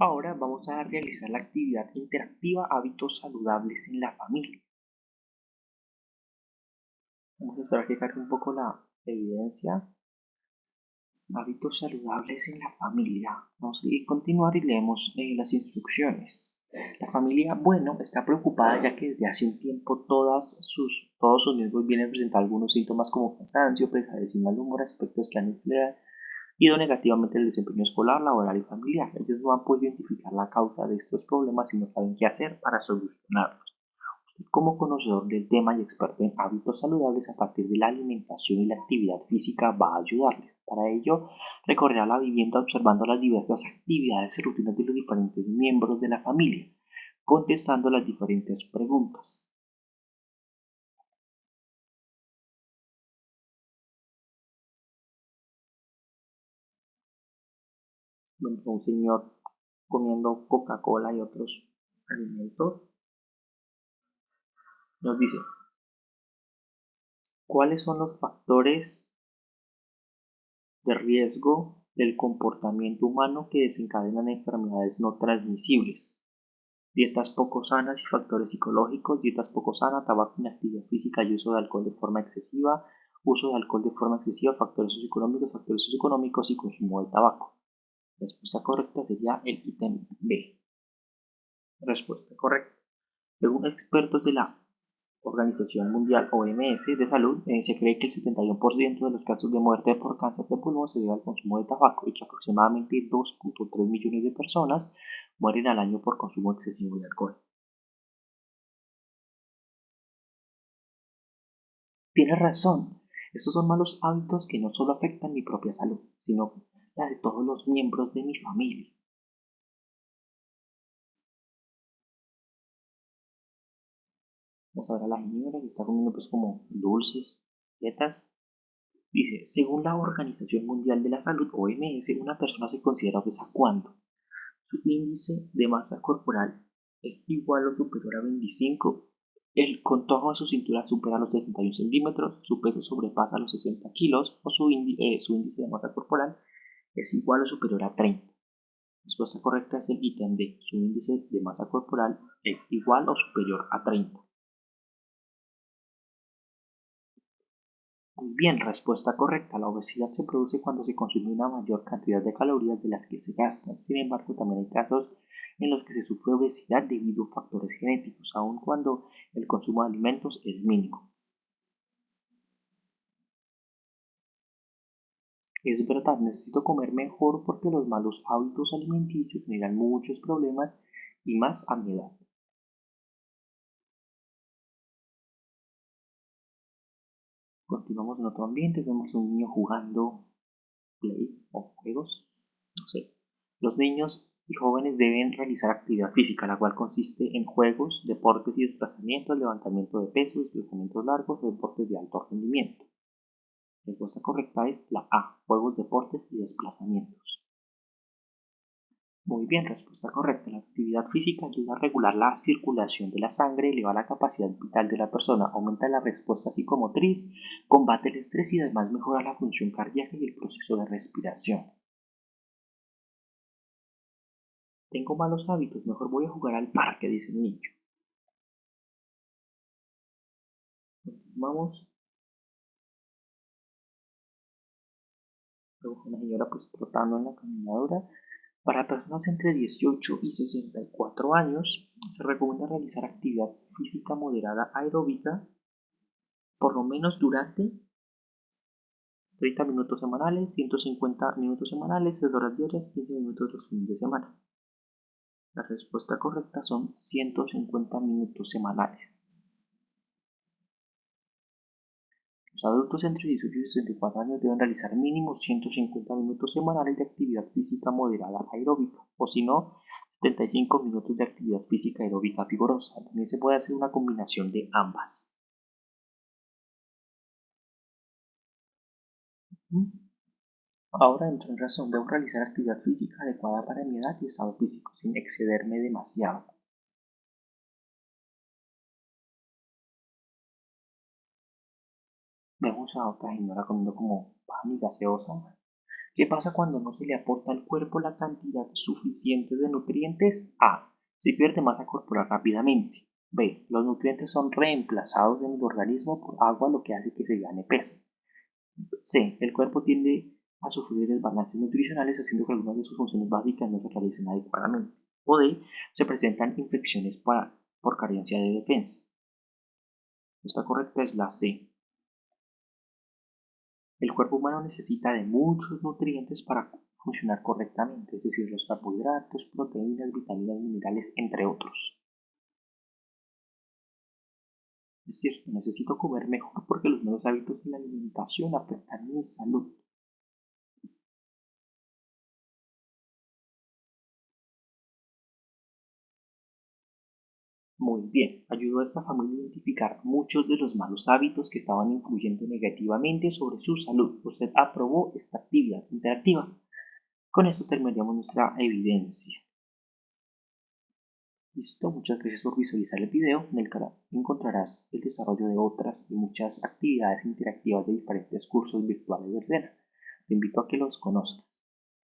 Ahora vamos a realizar la actividad interactiva hábitos saludables en la familia. Vamos a esperar que cargue un poco la evidencia. Hábitos saludables en la familia. Vamos a continuar y leemos eh, las instrucciones. La familia, bueno, está preocupada ya que desde hace un tiempo sus, todos sus miembros vienen presentando algunos síntomas como cansancio, pesadez y mal humor, aspectos que han ido negativamente el desempeño escolar, laboral y familiar. Ellos no han podido identificar la causa de estos problemas y no saben qué hacer para solucionarlos. Usted como conocedor del tema y experto en hábitos saludables a partir de la alimentación y la actividad física va a ayudarles. Para ello, recorrerá la vivienda observando las diversas actividades y rutinas de los diferentes miembros de la familia, contestando las diferentes preguntas. Un señor comiendo Coca-Cola y otros alimentos, nos dice, ¿cuáles son los factores de riesgo del comportamiento humano que desencadenan enfermedades no transmisibles. Dietas poco sanas y factores psicológicos, dietas poco sanas, tabaco, inactividad física y uso de alcohol de forma excesiva, uso de alcohol de forma excesiva, factores socioeconómicos, factores socioeconómicos y consumo de tabaco. Respuesta correcta sería el ítem B. Respuesta correcta. Según expertos de la Organización Mundial OMS de Salud, eh, se cree que el 71% de los casos de muerte por cáncer de pulmón se debe al consumo de tabaco y que aproximadamente 2.3 millones de personas mueren al año por consumo excesivo de alcohol. Tienes razón, estos son malos hábitos que no solo afectan mi propia salud, sino la de todos los miembros de mi familia. Vamos a ver a la señora que está comiendo pues como dulces, dietas. Dice, según la Organización Mundial de la Salud, OMS, una persona se considera obesa cuando su índice de masa corporal es igual o superior a 25, el contorno de su cintura supera los 71 centímetros, su peso sobrepasa los 60 kilos o su, eh, su índice de masa corporal es igual o superior a 30. La respuesta correcta es el ítem D. Su índice de masa corporal es igual o superior a 30. Muy bien, respuesta correcta. La obesidad se produce cuando se consume una mayor cantidad de calorías de las que se gastan. Sin embargo, también hay casos en los que se sufre obesidad debido a factores genéticos, aun cuando el consumo de alimentos es mínimo. Es verdad, necesito comer mejor porque los malos hábitos alimenticios generan muchos problemas y más a mi edad. Continuamos en otro ambiente, vemos a un niño jugando play o juegos, no sé. Los niños y jóvenes deben realizar actividad física, la cual consiste en juegos, deportes y desplazamientos, levantamiento de pesos, desplazamientos largos, deportes de alto rendimiento. Respuesta correcta es la A, juegos, deportes y desplazamientos. Muy bien, respuesta correcta. La actividad física ayuda a regular la circulación de la sangre, eleva la capacidad vital de la persona, aumenta la respuesta psicomotriz, combate el estrés y además mejora la función cardíaca y el proceso de respiración. Tengo malos hábitos, mejor voy a jugar al parque, dice el niño. Vamos. Una señora pues trotando en la caminadora para personas entre 18 y 64 años, se recomienda realizar actividad física moderada aeróbica por lo menos durante 30 minutos semanales, 150 minutos semanales, 3 horas diarias, 15 minutos los fines de semana. La respuesta correcta son 150 minutos semanales. Los adultos entre 18 y 64 años deben realizar mínimo 150 minutos semanales de actividad física moderada aeróbica, o si no, 75 minutos de actividad física aeróbica vigorosa. También se puede hacer una combinación de ambas. Ahora entro en razón, debo realizar actividad física adecuada para mi edad y estado físico, sin excederme demasiado. Vemos a otra señora comiendo como pan y gaseosa. ¿Qué pasa cuando no se le aporta al cuerpo la cantidad suficiente de nutrientes? A. Se pierde masa corporal rápidamente. B. Los nutrientes son reemplazados en el organismo por agua, lo que hace que se gane peso. C. El cuerpo tiende a sufrir desbalances nutricionales, haciendo que algunas de sus funciones básicas no se realicen adecuadamente. O D. Se presentan infecciones por carencia de defensa. Esta correcta es la C. El cuerpo humano necesita de muchos nutrientes para funcionar correctamente, es decir, los carbohidratos, proteínas, vitaminas, minerales, entre otros. Es cierto, necesito comer mejor porque los nuevos hábitos de la alimentación afectan mi salud. Muy bien, ayudó a esta familia a identificar muchos de los malos hábitos que estaban influyendo negativamente sobre su salud. Usted aprobó esta actividad interactiva. Con esto terminaríamos nuestra evidencia. Listo, muchas gracias por visualizar el video. En el canal encontrarás el desarrollo de otras y muchas actividades interactivas de diferentes cursos virtuales de Sena. Te invito a que los conozcas.